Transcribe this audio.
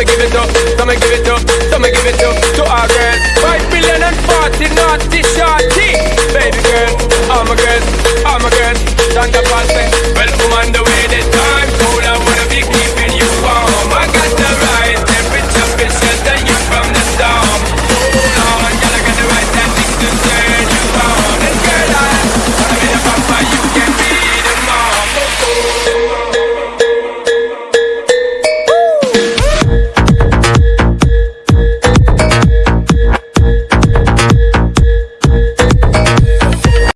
me give it up, so me give it up, so me give it up to our girls. Five million and forty naughty shots.